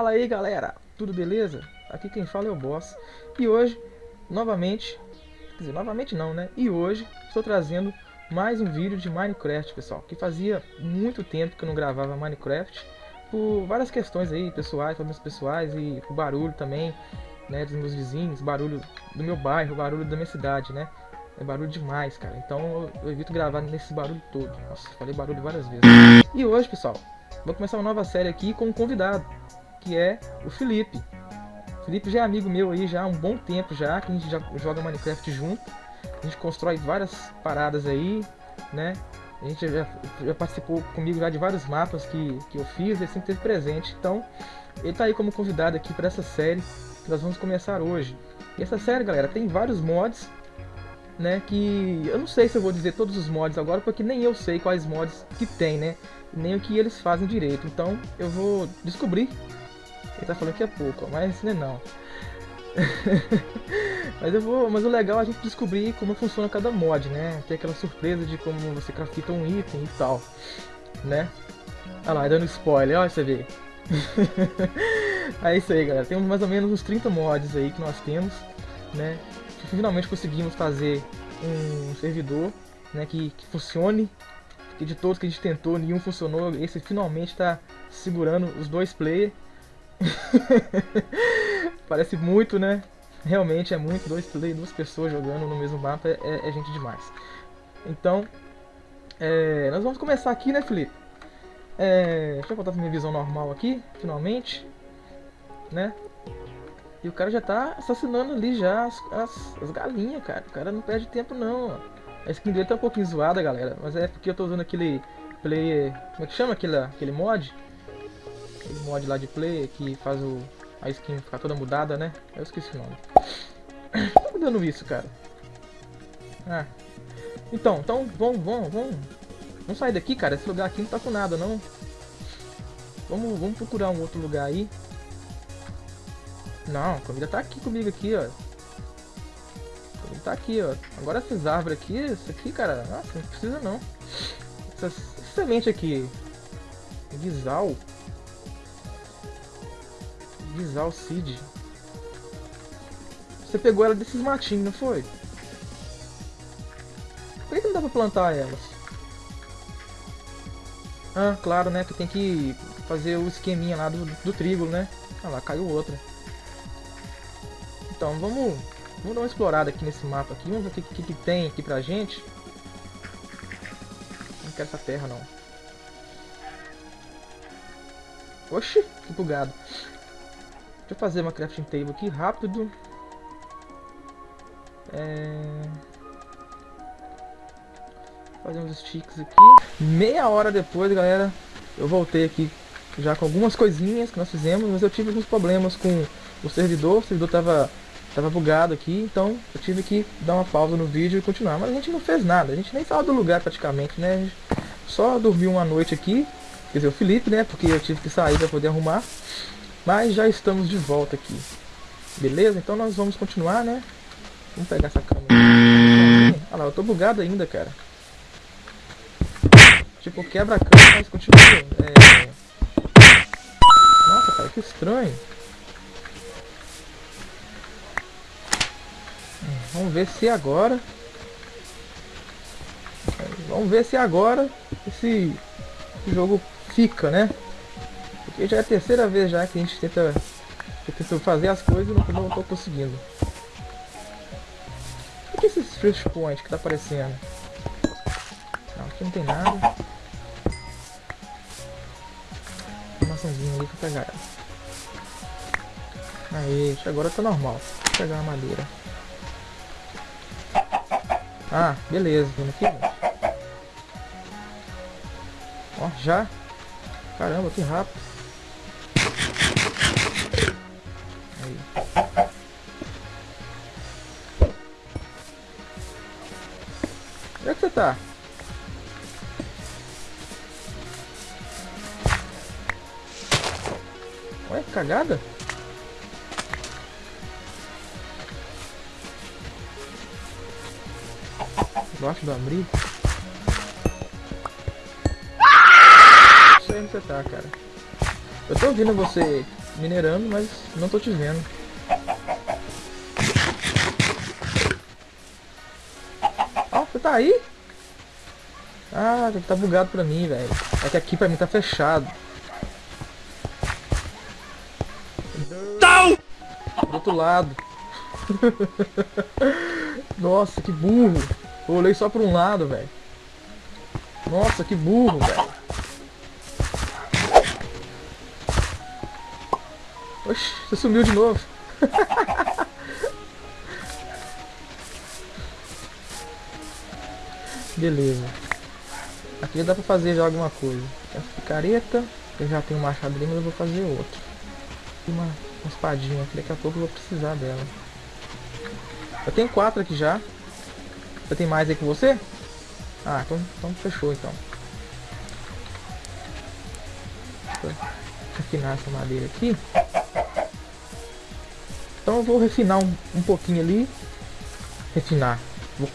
Fala aí galera, tudo beleza? Aqui quem fala é o Boss E hoje, novamente, quer dizer, novamente não né? E hoje estou trazendo mais um vídeo de Minecraft pessoal Que fazia muito tempo que eu não gravava Minecraft Por várias questões aí, pessoais, problemas pessoais e o barulho também né, dos meus vizinhos, barulho do meu bairro, barulho da minha cidade, né? É barulho demais, cara. Então eu evito gravar nesse barulho todo. Nossa, falei barulho várias vezes. E hoje, pessoal, vou começar uma nova série aqui com um convidado que é o Felipe. O Felipe já é amigo meu aí já há um bom tempo já, que a gente já joga Minecraft junto. A gente constrói várias paradas aí, né? A gente já, já participou comigo já de vários mapas que, que eu fiz, ele sempre esteve presente. Então, ele tá aí como convidado aqui para essa série que nós vamos começar hoje. E essa série, galera, tem vários mods, né? Que eu não sei se eu vou dizer todos os mods agora, porque nem eu sei quais mods que tem, né? Nem o que eles fazem direito. Então, eu vou descobrir ele tá falando que é pouco, mas não é não. mas eu vou, mas o legal é a gente descobrir como funciona cada mod, né? Ter aquela surpresa de como você crafta um item e tal, né? Olha lá, dando spoiler, olha você vê. é isso aí, galera. Temos mais ou menos uns 30 mods aí que nós temos, né? Finalmente conseguimos fazer um servidor, né, que, que funcione. Que de todos que a gente tentou, nenhum funcionou. Esse finalmente está segurando os dois players. Parece muito, né? Realmente é muito, dois play, duas pessoas jogando no mesmo mapa é, é, é gente demais. Então, é, nós vamos começar aqui, né, Felipe? É, deixa eu pra minha visão normal aqui, finalmente. Né? E o cara já tá assassinando ali já as, as, as galinhas, cara. O cara não perde tempo não, A skin dele tá um pouquinho zoada, galera. Mas é porque eu tô usando aquele player... Como é que chama aquele, aquele mod? Aquele mod lá de play que faz o, a skin ficar toda mudada, né? Eu esqueci o nome. Tá dando isso, cara? Ah. Então, então, vamos, vamos, vamos. Vamos sair daqui, cara. Esse lugar aqui não tá com nada, não. Vamos, vamos procurar um outro lugar aí. Não, a comida tá aqui comigo aqui, ó. Comida tá aqui, ó. Agora essas árvores aqui, isso aqui, cara, nossa, não precisa não. Essa semente aqui. Guisal. Guisal Seed. Você pegou ela desses matinhos, não foi? Por que não dá pra plantar elas? Ah, claro, né? Que tem que fazer o esqueminha lá do, do trigo, né? Ah lá, caiu outra. Então, vamos, vamos dar uma explorada aqui nesse mapa aqui. Vamos ver o que, que, que tem aqui pra gente. Não quero essa terra, não. Oxi, que bugado. Deixa eu fazer uma crafting table aqui rápido. É... Fazer uns sticks aqui. Meia hora depois, galera, eu voltei aqui já com algumas coisinhas que nós fizemos, mas eu tive alguns problemas com o servidor. O servidor tava, tava bugado aqui, então eu tive que dar uma pausa no vídeo e continuar. Mas a gente não fez nada, a gente nem saiu do lugar praticamente, né? só dormiu uma noite aqui, quer dizer, o Felipe, né? Porque eu tive que sair para poder arrumar. Mas já estamos de volta aqui. Beleza? Então nós vamos continuar, né? Vamos pegar essa câmera. Olha lá, eu tô bugado ainda, cara. Tipo, quebra a câmera, mas continua. É... Nossa, cara, que estranho. Vamos ver se agora... Vamos ver se agora esse jogo fica, né? Porque já é a terceira vez já que a gente tenta, tenta fazer as coisas e não, não tô conseguindo. O que é esses Fresh Point que tá aparecendo? Não, aqui não tem nada. Uma maçãzinha ali pra pegar ela. Aí, agora tá normal. Vou pegar a madeira. Ah, beleza, vendo aqui. Ó, já. Caramba, que rápido. Tá? Ué, cagada? Debaixo do abrigo? Não sei onde você tá, cara. Eu tô ouvindo você minerando, mas não tô te vendo. Ó, você tá aí? Ah, tá bugado pra mim, velho. É que aqui pra mim tá fechado. Não! Do outro lado. Nossa, que burro. Eu olhei só pra um lado, velho. Nossa, que burro, velho. Oxi, você sumiu de novo. Beleza. Aqui dá pra fazer já alguma coisa. Essa picareta, eu já tenho um machado ali, mas eu vou fazer outro. Uma, uma espadinha aqui, daqui a pouco eu vou precisar dela. Eu tenho quatro aqui já. Você tem mais aí com você? Ah, então, então fechou então. Refinar essa madeira aqui. Então eu vou refinar um, um pouquinho ali. Refinar. Vou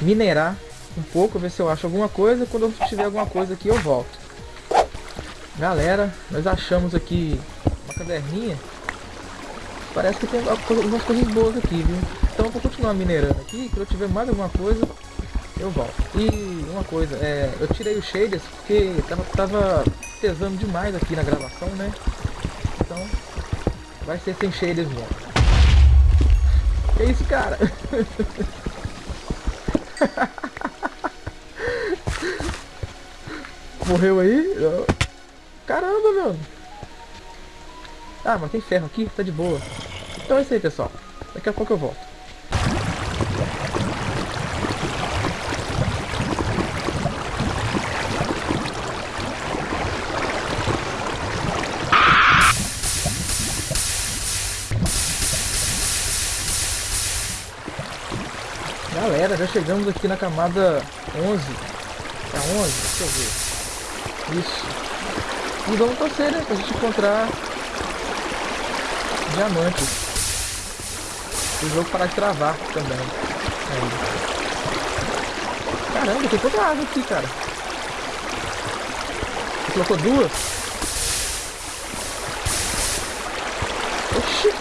minerar um pouco, ver se eu acho alguma coisa. Quando eu tiver alguma coisa aqui, eu volto. Galera, nós achamos aqui uma caverninha. Parece que tem algumas coisas boas aqui, viu? Então eu vou continuar minerando aqui. Quando eu tiver mais alguma coisa, eu volto. E uma coisa, é, eu tirei o shaders porque tava, tava pesando demais aqui na gravação, né? Então vai ser sem shaders mesmo. Que isso, cara? Morreu aí? Caramba, meu. Ah, mas tem ferro aqui, tá de boa. Então é isso aí, pessoal. Daqui a pouco eu volto. Galera, já chegamos aqui na camada 11. É 11? Deixa eu ver. Isso. E vamos torcer, né? Pra gente encontrar diamantes. O jogo parar de travar também. Aí. Caramba, tem toda água aqui, cara. Você colocou duas? Oxi!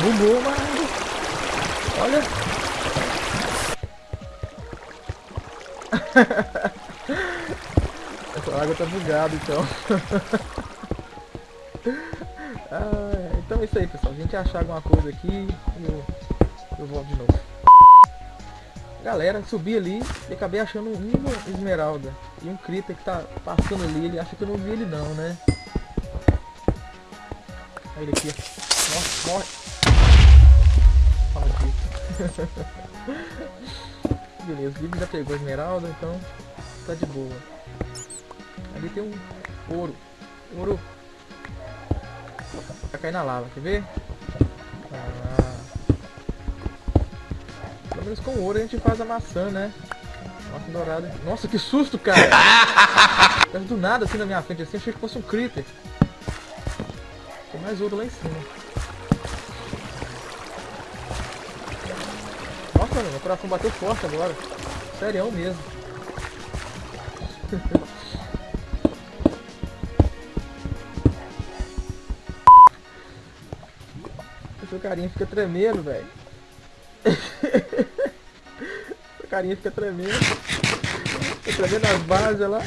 Bugou, mano. Olha. Essa água tá bugada então. ah, então é isso aí pessoal. A gente achar alguma coisa aqui, eu, eu volto de novo. Galera, subi ali e acabei achando uma esmeralda. E um Krita que tá passando ali, ele acha que eu não vi ele não, né? Olha ele aqui, Nossa, morre. Aqui. Beleza, o Vivi já pegou a esmeralda, então tá de boa. Ali tem um ouro. Ouro. Vai cair na lava, quer ver? Ah. Pelo menos com ouro a gente faz a maçã, né? Nossa, dourada. Nossa, que susto, cara! do nada assim na minha frente, assim, achei que fosse um critter. Tem mais ouro lá em cima. mano. Meu coração bateu forte agora. Sério mesmo. carinha fica tremendo, velho. Seu carinha fica tremendo. Fica tremendo as bases lá.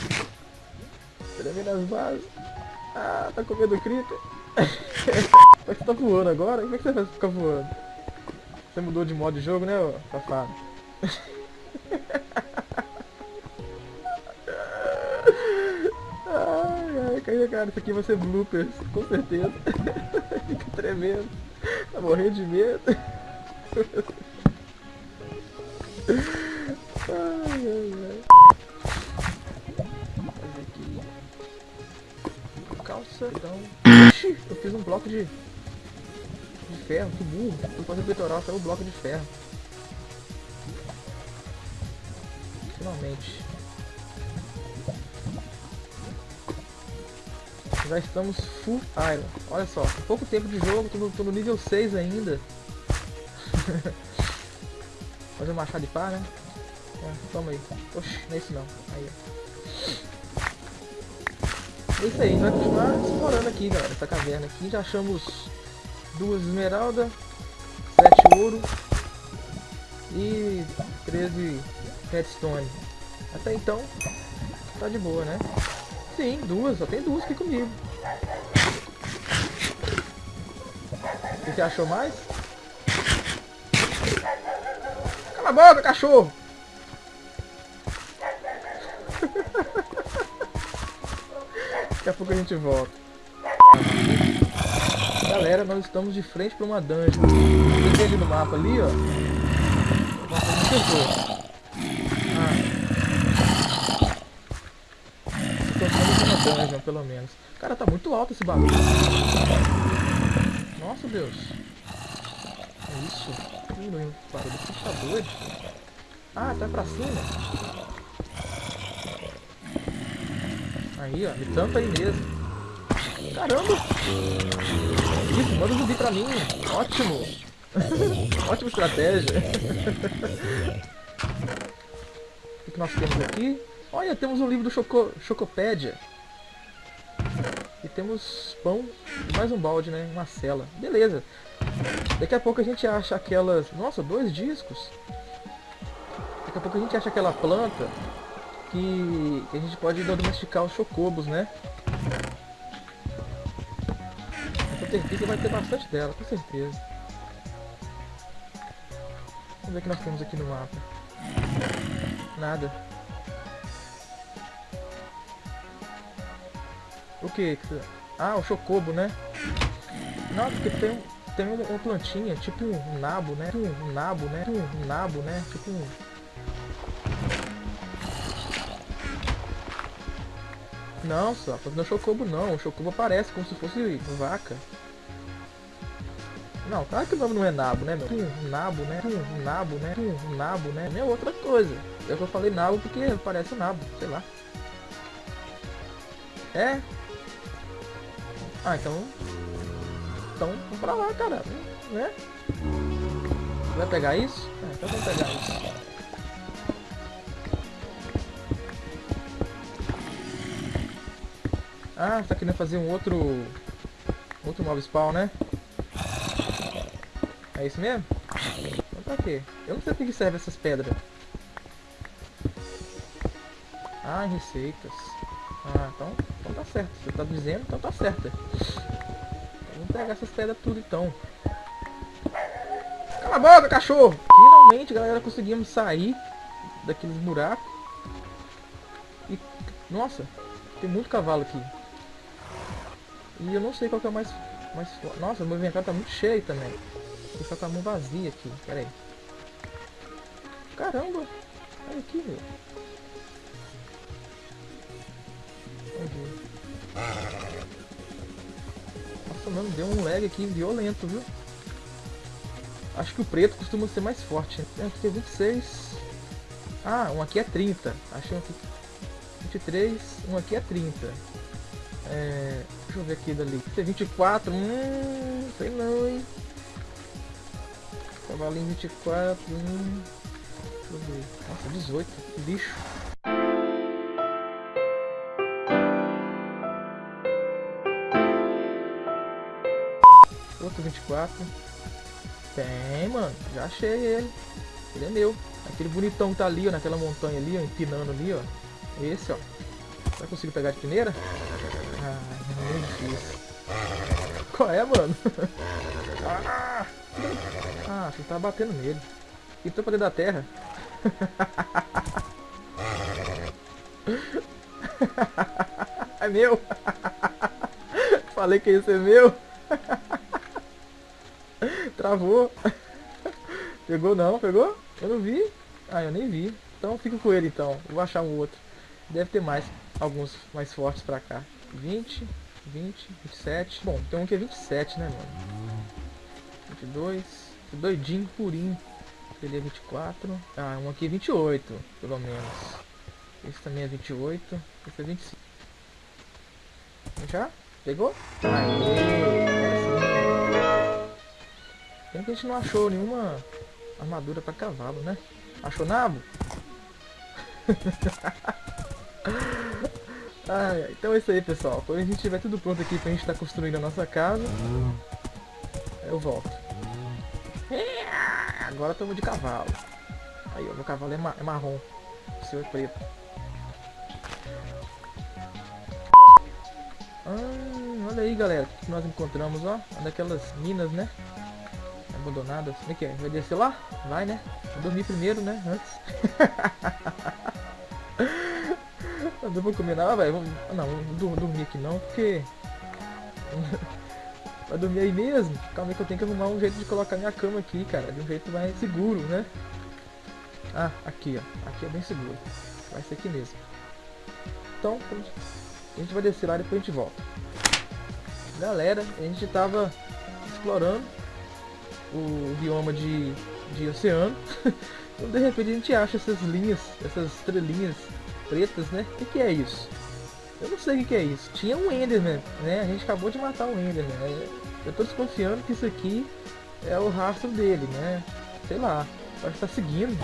Tremendo as bases. Ah, tá com medo do é que você tá voando agora? Como é que você vai ficar voando? Você mudou de modo de jogo, né, ô safado? ai, ai, cara, isso aqui vai ser bloopers, com certeza. Fica tremendo. Tá morrendo de medo. ai, ai, ai. Fazer aqui. Calça, então. Oxi, eu fiz um bloco de de ferro, que burro. Fui fazer o peitoral, saiu o bloco de ferro. Finalmente. Já estamos full iron. Olha só, pouco tempo de jogo, tô no, tô no nível 6 ainda. Fazer um machado de pá, né? É, toma aí. Oxi, não é isso não. Aí, ó. É isso aí, a gente vai continuar explorando aqui, galera, essa caverna aqui. Já achamos duas esmeraldas, sete ouro e 13 redstone. Até então, tá de boa, né? Sim, duas, só tem duas aqui comigo. O você achou mais? Cala a boca, cachorro! Daqui a pouco a gente volta. Galera, nós estamos de frente para uma dungeon. Você vê ali no mapa ali, ó. Nossa, não acertou. Ah. Pelo menos. Cara, tá muito alto esse bagulho. Nossa, Deus. É isso? Barulho assustador. Ah, tá pra cima. Aí, ó. Me tampa aí mesmo. Caramba! Isso, manda zumbi pra mim. Ótimo. Ótima estratégia. o que nós temos aqui? Olha, temos um livro do Choco, Chocopédia. Temos pão e mais um balde, né? Uma cela. Beleza. Daqui a pouco a gente acha aquelas... Nossa, dois discos. Daqui a pouco a gente acha aquela planta que, que a gente pode domesticar os chocobos, né? A certeza vai ter bastante dela, com certeza. Vamos ver o que nós temos aqui no mapa. Nada. O que? Ah, o chocobo, né? Não, porque tem, tem uma plantinha, tipo um nabo, né? Um nabo, né? Um nabo, né? Tipo um Não, só, não é chocobo não. O chocobo aparece como se fosse vaca. Não, claro que o nome não é nabo, né, meu? Um nabo, né? Um nabo, né? Um nabo, né? É outra coisa. Eu só falei nabo porque parece um nabo, sei lá. É? Ah, então... Então, vamos pra lá, cara. Né? Vai pegar isso? É, então vamos pegar isso. Ah, tá querendo fazer um outro... Outro mob spawn, né? É isso mesmo? Então pra quê? Eu não sei pra que serve essas pedras. Ah, receitas. Ah, então tá certo. Você tá dizendo, então tá certo. Vamos pegar essas pedras tudo então. Cala a boca, cachorro! Finalmente, galera, conseguimos sair daqueles buracos. E, nossa, tem muito cavalo aqui. E eu não sei qual que é o mais, mais Nossa, meu inventário tá muito cheio também. Vou ficar com a mão vazia aqui. Pera aí. Caramba! Olha aqui, meu. Nossa, mano, deu um lag aqui violento, viu? Acho que o preto costuma ser mais forte. Aqui é 26. Ah, um aqui é 30. Achei um aqui 23, um aqui é 30. É, deixa eu ver aqui dali. T24, hum, sei não, hein. Cavalinho 24, hum. Deixa eu ver. Nossa, 18, que Outro 24. Tem, mano. Já achei ele. Ele é meu. Aquele bonitão que tá ali, ó, naquela montanha ali, ó, empinando ali, ó. Esse, ó. Vai conseguir pegar de primeira? Ah, muito difícil. Qual é, mano? ah, ah, você tá batendo nele. Entrou pra dentro da terra. é meu. Falei que ia ser meu. Travou. Pegou não, pegou? Eu não vi. Ah, eu nem vi. Então fica com ele então. Vou achar um outro. Deve ter mais, alguns mais fortes pra cá. 20, 20, 27. Bom, tem um que é 27, né, mano? 22. Doidinho, purinho. Ele é 24. Ah, um aqui é 28, pelo menos. Esse também é 28. Esse é 25. Já? Pegou? Aê! Tem que a gente não achou nenhuma armadura pra cavalo, né? Achou nabo? Ah, então é isso aí, pessoal. Quando a gente tiver tudo pronto aqui pra gente estar tá construindo a nossa casa, eu volto. É, agora estamos de cavalo. Aí, ó, meu cavalo é, ma é marrom. O seu é preto. Ah, olha aí, galera. O que nós encontramos, ó. Uma daquelas minas, né? Abandonadas. Como é que é? Vai descer lá? Vai, né? Vou dormir primeiro, né? Antes. Eu não vou comer nada, velho. Não, não vou dormir aqui não, porque... Vai dormir aí mesmo? Calma aí que eu tenho que arrumar um jeito de colocar minha cama aqui, cara. De um jeito mais seguro, né? Ah, aqui, ó. Aqui é bem seguro. Vai ser aqui mesmo. Então, a gente vai descer lá e depois a gente volta. Galera, a gente tava explorando o bioma de, de oceano. então, de repente a gente acha essas linhas, essas estrelinhas pretas, né? O que, que é isso? Eu não sei o que, que é isso. Tinha um Enderman, né? A gente acabou de matar um Enderman. Né? Eu tô desconfiando que isso aqui é o rastro dele, né? Sei lá. Pode estar seguindo.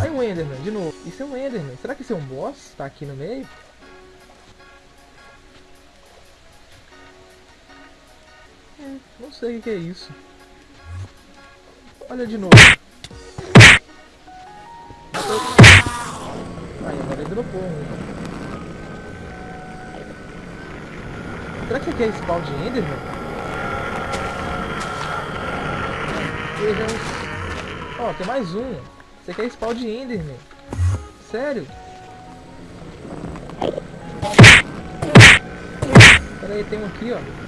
Aí um Enderman, de novo. Isso é um Enderman. Será que isso é um boss? Tá aqui no meio? Hum, não sei o que é isso. Olha de novo. Aí, agora ele dropou. Será que aqui é spawn de Enderman? Uns... Ó, tem mais um. Você quer spawn de Enderman? Sério? Pera aí, tem um aqui, ó.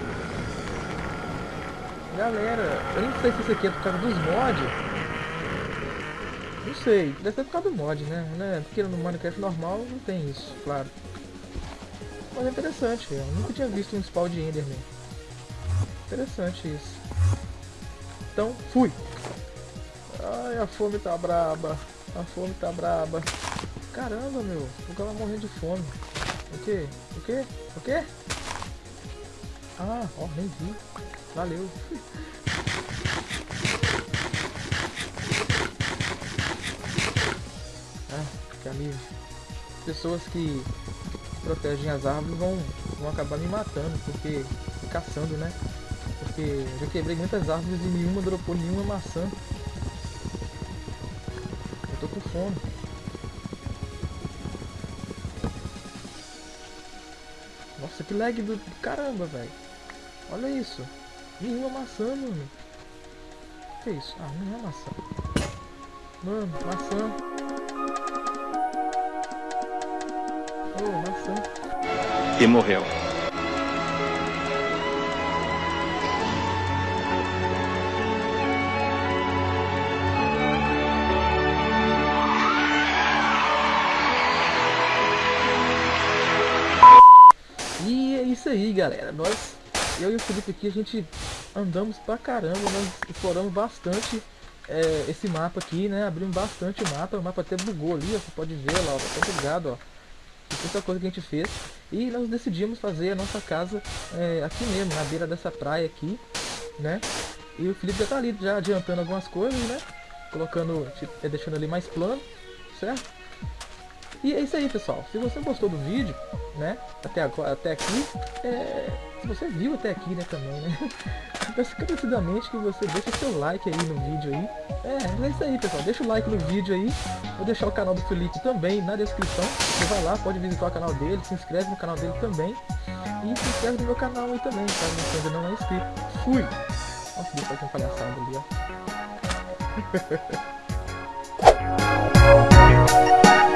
Galera, eu não sei se isso aqui é por causa dos mods. Não sei, deve ser por causa do mod, né? né? Porque no Minecraft normal não tem isso, claro. Mas é interessante, eu nunca tinha visto um spawn de Enderman. Interessante isso. Então, fui! Ai, a fome tá braba. A fome tá braba. Caramba, meu. O cara morrendo de fome. O que? O que? O que? Ah, ó, nem vi. Valeu. ah, que alívio. Pessoas que protegem as árvores vão, vão acabar me matando, porque caçando, né? Porque eu já quebrei muitas árvores e nenhuma dropou nenhuma maçã. Eu tô com fome. Nossa, que lag do caramba, velho. Olha isso. Nenhuma maçã, mano. Que é isso? Ah, não é maçã. Mano, maçã. Oh, maçã. E morreu. E é isso aí, galera. Nós eu e o Felipe aqui, a gente andamos pra caramba, nós exploramos bastante é, esse mapa aqui, né? Abrimos bastante o mapa, o mapa até bugou ali, ó, você pode ver lá, ó, tá bugado, ó. Muita coisa que a gente fez. E nós decidimos fazer a nossa casa é, aqui mesmo, na beira dessa praia aqui, né? E o Felipe já tá ali, já adiantando algumas coisas, né? Colocando, tipo, deixando ali mais plano, certo? E é isso aí, pessoal. Se você gostou do vídeo, né, até, agora, até aqui, é, você é viu até aqui, né, também, né? Peço encarecidamente que você deixe seu like aí no vídeo aí. É, é isso aí, pessoal. Deixa o like no vídeo aí. Vou deixar o canal do Felipe também na descrição. Você vai lá, pode visitar o canal dele, se inscreve no canal dele também. E se inscreve no meu canal aí também, caso você ainda não é inscrito. Fui! Nossa, deu pra ter uma palhaçada ali, ó.